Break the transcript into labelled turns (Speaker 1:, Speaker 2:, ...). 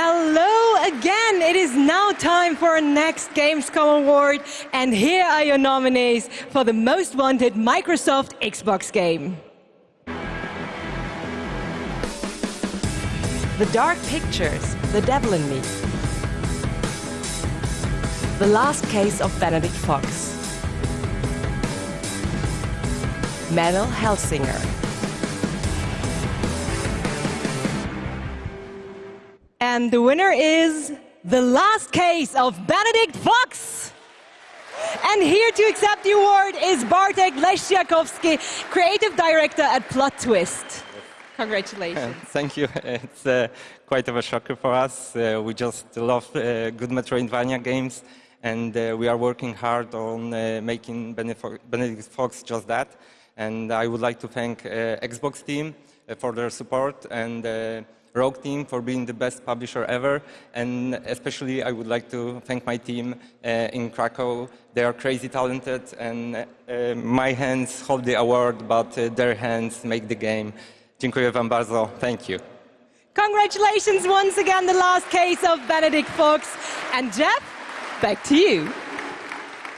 Speaker 1: Hello again. It is now time for our next Gamescom award. And here are your nominees for the most wanted Microsoft Xbox game. The Dark Pictures, The Devil in Me. The Last Case of Benedict Fox. Metal Hellsinger. And the winner is The Last Case of Benedict Fox. And here to accept the award is Bartek Leszczakowski, creative director at Plot Twist. Congratulations.
Speaker 2: Thank you. It's uh, quite of a shocker for us. Uh, we just love uh, good Metroidvania games, and uh, we are working hard on uh, making Benef- Benedict Fox just that. And I would like to thank uh, Xbox team uh, for their support and uh, Rogue team for being the best publisher ever. And especially, I would like to thank my team uh, in Krakow. They are crazy talented, and uh, my hands hold the award, but uh, their hands make the game. Dziękuję Wam bardzo. Thank you.
Speaker 1: Congratulations once again, The Last Case of Benedict Fox. And Jeff, back to you.